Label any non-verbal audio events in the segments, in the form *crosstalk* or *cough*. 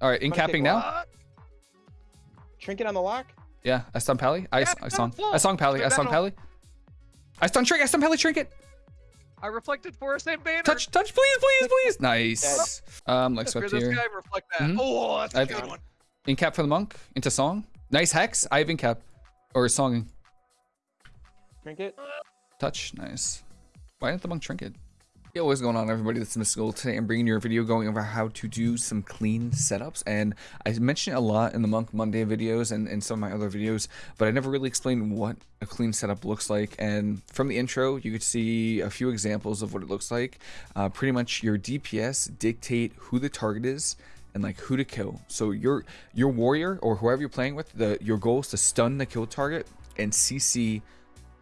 All right, in capping now. What? Trinket on the lock. Yeah, I stun Pally. I, Yeah, I song. no, I song Pally. I no, song. Pally. I stun Trinket. I stun Pally Trinket. I reflected Forest and Banner. Touch, touch, please, please, please. Nice. *laughs* Um, Lex Hear swept this here. guy reflect that. Mhm. Oh, that's a I've- good one. In cap for the monk. Into song. Nice hex. I have in cap. Or songing. Trinket. Touch. Nice. Why didn't the monk trinket? Yo, what's going on everybody? This is Mystical. Today I'm bringing you a video going over how to do some clean setups. And I mentioned it a lot in the Monk Monday videos and, and some of my other videos, but I never really explained what a clean setup looks like. And from the intro, you could see a few examples of what it looks like. Uh, pretty much your DPS dictate who the target is and like who to kill. So your your warrior or whoever you're playing with, the your goal is to stun the kill target and CC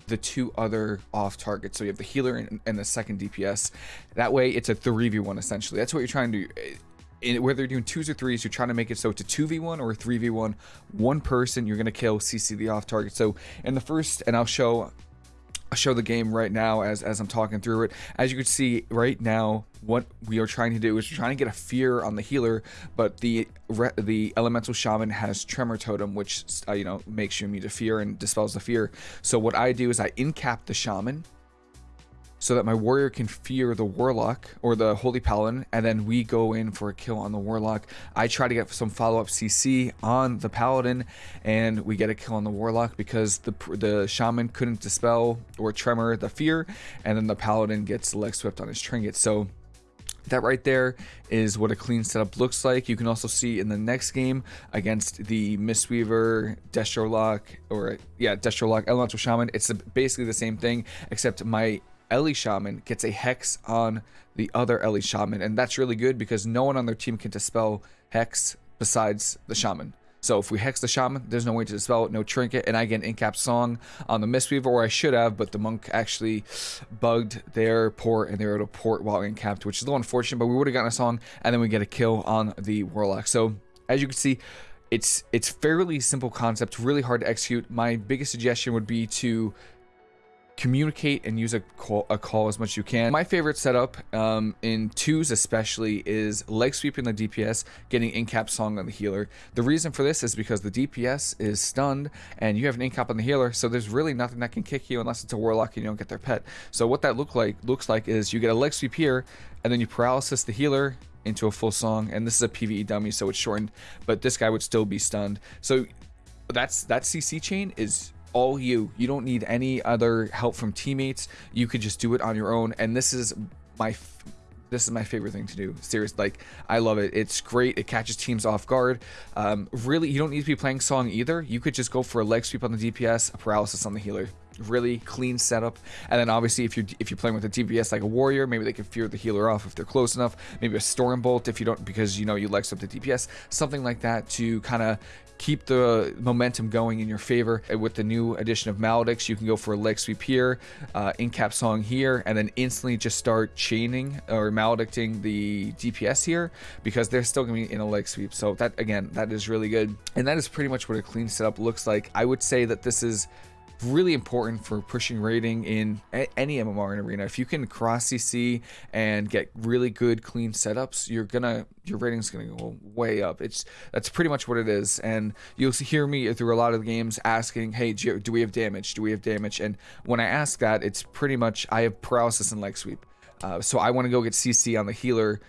the two other off targets. So you have the healer and, and the second DPS. That way it's a 3v1 essentially. That's what you're trying to do. Eh, in, whether you're doing twos or threes, you're trying to make it so it's a 2v1 or a 3v1. One person you're going to kill CC the off target. So in the first, and I'll show show the game right now as, as I'm talking through it. As you can see right now, what we are trying to do is trying to get a fear on the healer, but the the elemental shaman has tremor totem, which uh, you know makes you immune to fear and dispels the fear. So what I do is I incap the shaman, so that my warrior can fear the warlock or the holy paladin and then we go in for a kill on the warlock i try to get some follow-up cc on the paladin and we get a kill on the warlock because the the shaman couldn't dispel or tremor the fear and then the paladin gets leg swept on his trinket so that right there is what a clean setup looks like. You can also see in the next game against the Mistweaver, Destrolock, or yeah, Destrolock, Elemental Shaman. It's basically the same thing, except my Ellie Shaman gets a Hex on the other Ellie Shaman. And that's really good because no one on their team can dispel Hex besides the Shaman. So if we hex the shaman, there's no way to dispel it, no trinket, and I get an in-cap song on the Mistweaver, or I should have, but the monk actually bugged their port and they were able to port while in-capped, which is a little unfortunate, but we would have gotten a song, and then we get a kill on the Warlock. So as you can see, it's it's fairly simple concept, really hard to execute. My biggest suggestion would be to communicate and use a call, a call as much as you can. My favorite setup um, in twos especially is leg sweeping the DPS, getting in-cap song on the healer. The reason for this is because the DPS is stunned and you have an in-cap on the healer, so there's really nothing that can kick you unless it's a warlock and you don't get their pet. So what that look like looks like is you get a leg sweep here and then you paralysis the healer into a full song and this is a PvE dummy so it's shortened but this guy would still be stunned so that's that CC chain is all you. You don't need any other help from teammates. You could just do it on your own. And this is my this is my favorite thing to do. Serious, like I love it. It's great. It catches teams off guard. Um, really, you don't need to be playing song either. You could just go for a leg sweep on the DPS, a paralysis on the healer. Really clean setup. And then obviously, if you're if you're playing with a DPS like a warrior, maybe they can fear the healer off if they're close enough. Maybe a storm bolt if you don't because you know you leg sweep the DPS. Something like that to kind of keep the momentum going in your favor. With the new addition of Maledicts, you can go for a leg sweep here, uh, in cap song here, and then instantly just start chaining or maledicting the DPS here because they're still going to be in a leg sweep. So that again, that is really good. And that is pretty much what a clean setup looks like. I would say that this is really important for pushing rating in any MMR in arena. If you can cross CC and get really good clean setups, you're gonna your rating's gonna go way up. It's that's pretty much what it is. And you'll hear me through a lot of the games asking, "Hey, do we have damage? Do we have damage?" And when I ask that, it's pretty much I have paralysis and leg sweep. Uh, so I want to go get CC on the healer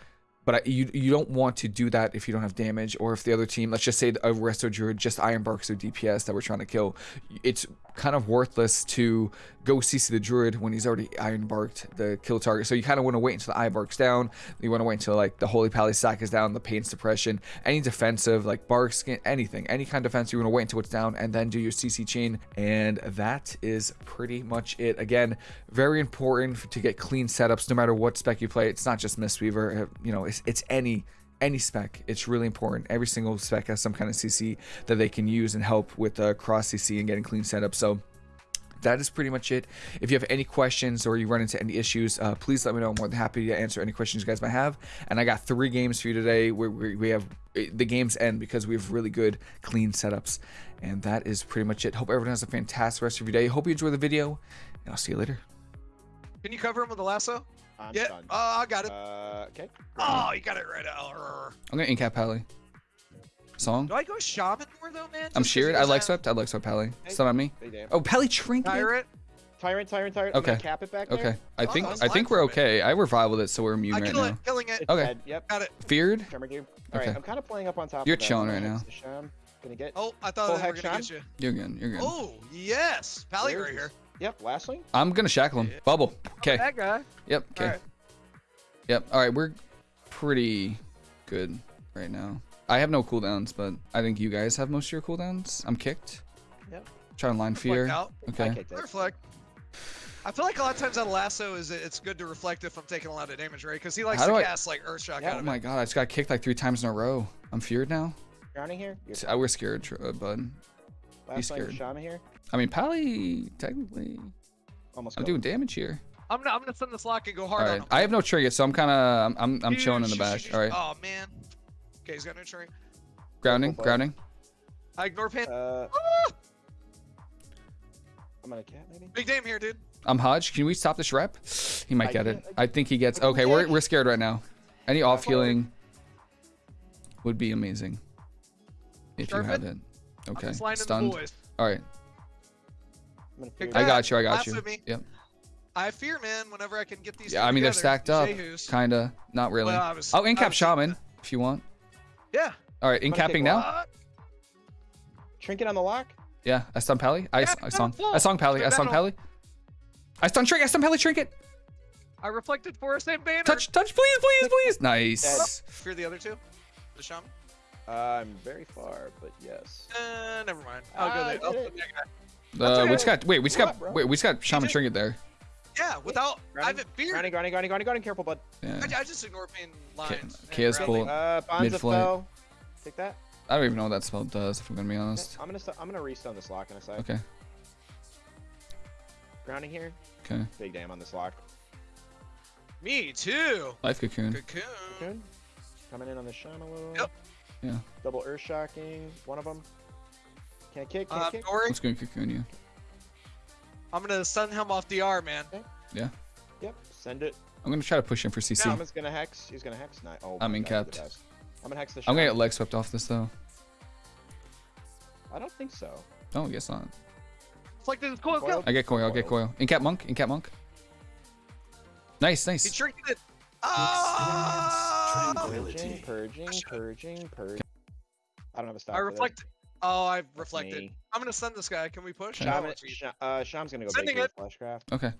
but I, you you don't want to do that if you don't have damage or if the other team let's just say a resto druid just iron barks their dps that we're trying to kill it's kind of worthless to go cc the druid when he's already iron barked the kill target. So you kind of want to wait until the eye barks down. You want to wait until like the holy pally sack is down the pain suppression any defensive like bark skin anything any kind of defense you want to wait until it's down and then do your cc chain. And that is pretty much it. Again very important to get clean setups no matter what spec you play. It's not just mistweaver uh, you know it's, it's any any spec. It's really important. Every single spec has some kind of cc that they can use and help with uh, cross cc and getting clean setups. So that is pretty much it. If you have any questions or you run into any issues, uh, please let me know. I'm more than happy to answer any questions you guys might have. And I got three games for you today where we we have the games end because we have really good clean setups. And that is pretty much it. Hope everyone has a fantastic rest of your day. Hope you enjoy the video, and I'll see you later. Can you cover him with a lasso? I'm yeah. stunned. Oh, I got it. Uh, okay. oh, you got it right out. I'm gonna incap Pally. Song. Do I go shaman more though, man? I'm Just 'cause sheared. I like swept. I like swept Pally. Hey. Stun on me. Oh, Pally trinket. Tyrant. Tyrant, tyrant, tyrant. Okay. cap it back there. Okay. I Oh, think that's I think we're for me. okay. I revivaled it, so we're immune I right kill now. it, killing it. Okay. dead. Yep. Got it. Feared. Tremor gear. All right. Okay. I'm kind of playing up on top. You're of chilling right now. Sham. Gonna get. Oh, I thought I they were gonna shot? get you. You're good. You're good. Oh, yes. Pally Where right here. Yep. Lastly. I'm gonna shackle him. Yeah. Bubble. Okay. That guy. Yep. Okay. Alright. Yep. All right. We're pretty good right now. I have no cooldowns, but I think you guys have most of your cooldowns. I'm kicked. Yep. Try and line fear. Reflect out. I Okay. Reflect. I feel like a lot of times on lasso is it's good to reflect if I'm taking a lot of damage, right? Because he likes How to do I- cast like Earth Shock Yeah, out Oh my it. god! I just got kicked like three times in a row. I'm feared now. Drowning here. You're I we're scared, uh, bud. last swing. scared. Shaman here. I mean, Pally technically. Almost. I'm killed. doing damage here. I'm gonna I'm gonna send this lock and go hard All on right. him. I have no trigger, so I'm kind of I'm I'm, I'm chilling in the back. All right. Oh man. Okay, he's got no tree. Grounding. bud. Grounding. I ignore pain. Uh, I'm gonna cap maybe. Big damn here, dude. I'm Hodge. Can we stop this rep? He might I get it. can't- I think he gets. Okay, we're we're scared right now. Any off healing would be amazing if you Sharpen? have it. Okay. just lining the Stunned. All right. I'm gonna Kick fear I back. got you. I got Lasso you. Yep. I fear, man. Whenever I can get these. Yeah. I mean, they're stacked up. Jehu's. Kinda. Not really. Well, was- Oh, in cap shaman if you want. Yeah. All right. In capping now. What? Trinket on the lock. Yeah. I stun Pally. I, Yeah, I it's song. I song Pally. I It's song. Pally. I stun trinket. I stun Pally trinket. I reflected Forest and Banner. Touch. Touch. Please. Please. Please. Nice. Fear the other two. The shaman. Uh, I'm very far, but yes. Uh, never mind. I'll go there. did I'll it. send guy. Uh, we okay. just got. Wait. We just got. bro? Wait. We just got shaman trinket there. Yeah, without. I Grounding, haven't feared. grounding, grounding, grounding, grounding, grounding. Careful, bud. Yeah. I, I just ignore pain lines. and Chaos grounding. Bolt. Uh, Bonza Mid-flight. fell. Take that. I don't even know what that spell does. If I'm gonna be Okay, honest. I'm gonna st- I'm gonna restone this lock in a sec. Okay. Grounding here. Okay. Big damn on this lock. Me too. Life cocoon. Cocoon. Cocoon. Coming in on the Shamalu. Yep. Yeah. Double earth shocking. One of them. Can't kick. Can't Uh, kick. Dory, Let's go and cocoon you. I'm gonna stun him off DR, man. Yeah. Yep. Send it. I'm gonna try to push him for CC. Shaman's gonna hex. He's gonna hex. Night. Oh. I'm my in God, the capped. I'm gonna hex the. I'm gonna get leg swept off this though. I don't think so. No, I guess not. Reflected his coil. Coil. I get coil. I get coil. In cap monk. In cap monk. Nice. He Nice. tricked it. Ah! Purging, purging, purging, purging. I don't have a stop. I reflect. this. reflected. Oh, I That's reflected. me. I'm gonna send this guy. Can we push? Okay. Oh, Shaman. Sh- uh, Sham's gonna go Sending big it. with Fleshcraft. Okay.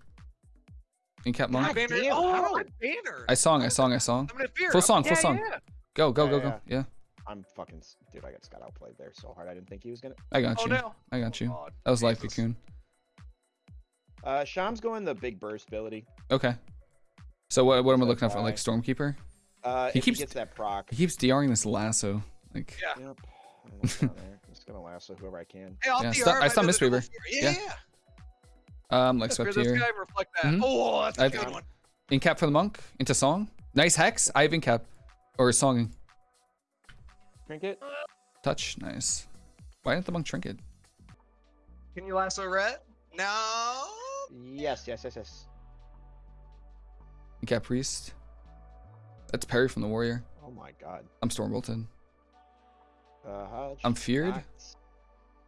In cap monk. God Banner. damn, oh, how? banner. I song. I song. I song. I'm gonna fear. Full song, full yeah, song. Yeah. Go. Go. Yeah, Go. Go. Yeah. I'm fucking s- dude. I just got outplayed there so hard. I didn't think he was gonna. I got Oh you. no. I got you. Oh, God. That was life Jesus. cocoon. Uh, Sham's going the big burst ability. Okay. So what? What am I So looking at for? Like. Stormkeeper? Uh, He if keeps- he gets that proc. He keeps DRing this lasso. Like. Yeah. Yep. I don't know what's down there. I'm just gonna lasso whoever I can. Hey, off Yeah, the stun- I I stun did the Mistweaver. Yeah. Yeah. yeah. Um. Like Fear swept this here. guy. Reflect that. Mhm. Oh, that's a I've- good one. In cap for the monk. Into song. Nice hex. I have in cap. Or songing. Trinket. Touch. Nice. Why didn't the monk trinket? Can you lasso red? No. Yes, yes, yes, yes. In cap priest. That's parry from the warrior. Oh my god. I'm storm bolted. Uh, Hodge. I'm feared.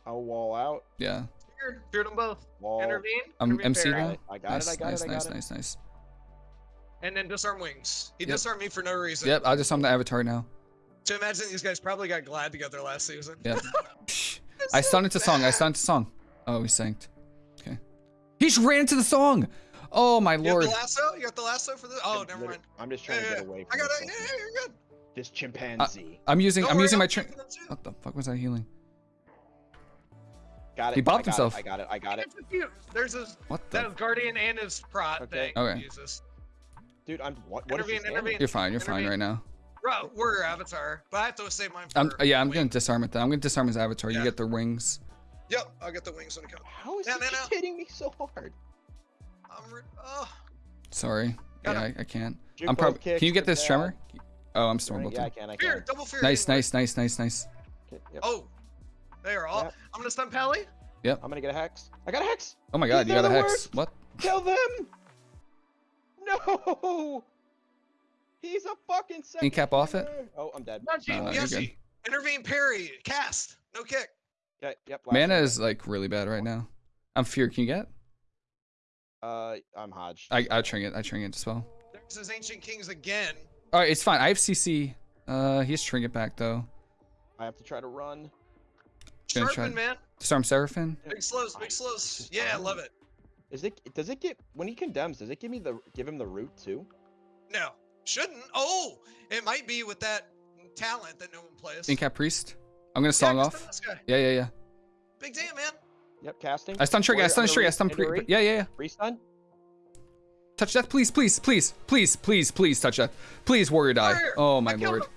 I'll wall out. Yeah. Feared. Feared them both. Wall. Intervene. I'm intervene MC fair. now. It. I got nice, it. I got nice, it. I nice, it. nice, nice. And then disarm wings. He Yep. disarmed me for no reason. Yep, I'll just the avatar now. To imagine these guys probably got glad together last season. Yep. *laughs* It's I so stunned into song. I bad. stunned into song. Oh, he sanked. Okay. He just ran into the song. Oh my You lord. got the lasso? You got the lasso for this? Oh, I'm never mind. I'm just trying Yeah, to get away from I got this it. Yeah, yeah, you're good. This chimpanzee. I'm using. Don't I'm worry, using I'll my. keep Tra- them too. what the fuck was I healing? got it. he bopped I got it, himself. I got it. I got it. It's a. There's his What the? was guardian and his prot Okay. thing. Okay. Jesus. Dude, I'm. What? What is Intervene, this intervene. damage? You're fine. You're fine right now. Bro, we're your avatar, but I have to save mine for. I'm. Yeah, I'm wing. gonna disarm it then. I'm gonna disarm his avatar. You get the wings. Yep, I'll get the wings when it comes. How is No, he no, just no. hitting me so hard? I'm. Oh. Sorry. Got Yeah. I, I can't. Juke I'm probably. Can you get this tremor? Oh, I'm storm Yeah, I bolted. can. I Fear, can. double fear. Nice, anyway. nice, nice, nice, nice. Okay, yep. Oh, they are all. Yep. I'm gonna stun Pally. Yep. I'm gonna get a hex. I got a hex. Oh my god, These you got a hex. worst. What? Kill them. *laughs* No. He's a fucking second. cap off it? Oh, I'm dead. Not you, No, no, you're Yoshi. Intervene parry. Cast. No kick. Okay, yep. Mana one. is like really bad right now. I'm fear. Can you get? Uh, I'm Hodge. I I tring it. I tring it as well. There's his Ancient Kings again. All right, it's fine. I have CC. Uh, he's trinket back though. I have to try to run. Gonna try- man. Disarm Seraphim. Big slows, big slows. Yeah, I love it. Is it? Does it get when he condemns? Does it give me the give him the root too? No, shouldn't. Oh, it might be with that talent that no one plays. Incap Priest. I'm gonna song just off. This guy. Yeah, yeah, yeah. Big damn, man. Yep, casting. I stun trigger. I stun trigger. I stun under pre. Yeah, yeah, yeah. Restun. Touch death, please, please, please, please, please, please touch death. Please, warrior die. Oh my lord. *laughs*